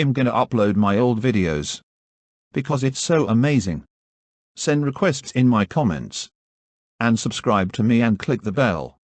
am gonna upload my old videos. Because it's so amazing. Send requests in my comments. And subscribe to me and click the bell.